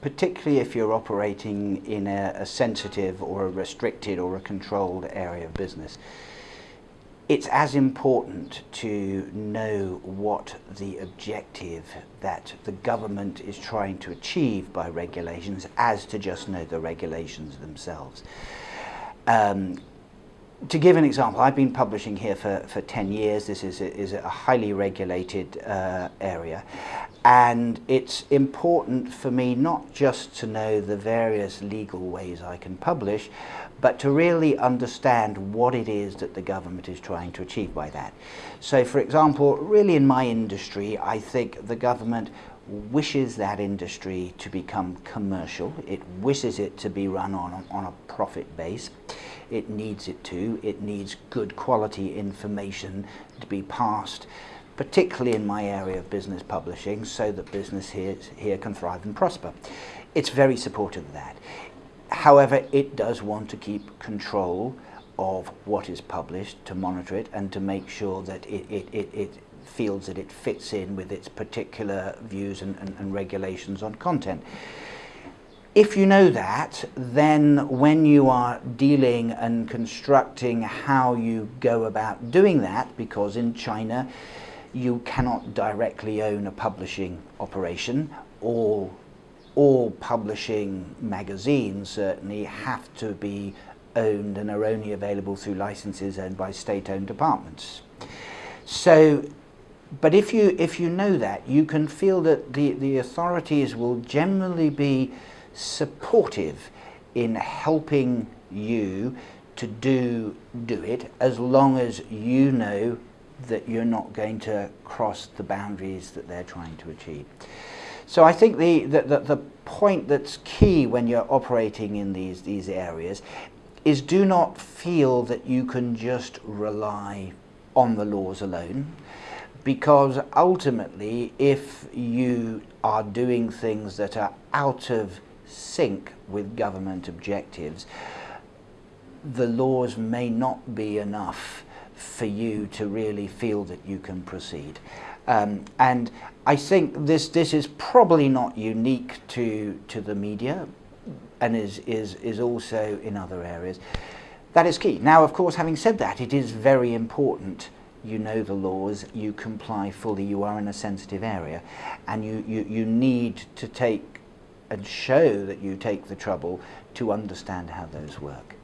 particularly if you're operating in a, a sensitive or a restricted or a controlled area of business, it's as important to know what the objective that the government is trying to achieve by regulations as to just know the regulations themselves. Um, to give an example, I've been publishing here for, for 10 years. This is a, is a highly regulated uh, area. And it's important for me not just to know the various legal ways I can publish, but to really understand what it is that the government is trying to achieve by that. So for example, really in my industry, I think the government wishes that industry to become commercial. It wishes it to be run on, on a profit base. It needs it to. It needs good quality information to be passed, particularly in my area of business publishing, so that business here, here can thrive and prosper. It's very supportive of that. However, it does want to keep control of what is published, to monitor it, and to make sure that it, it, it, it feels that it fits in with its particular views and, and, and regulations on content. If you know that, then when you are dealing and constructing how you go about doing that, because in China you cannot directly own a publishing operation, all, all publishing magazines certainly have to be owned and are only available through licenses owned by state-owned departments. So but if you, if you know that, you can feel that the, the authorities will generally be supportive in helping you to do, do it as long as you know that you're not going to cross the boundaries that they're trying to achieve. So I think the, the, the, the point that's key when you're operating in these, these areas is do not feel that you can just rely on the laws alone because ultimately if you are doing things that are out of sync with government objectives the laws may not be enough for you to really feel that you can proceed. Um, and I think this this is probably not unique to to the media and is is is also in other areas. That is key. Now of course having said that it is very important. You know the laws, you comply fully, you are in a sensitive area, and you, you, you need to take and show that you take the trouble to understand how those work.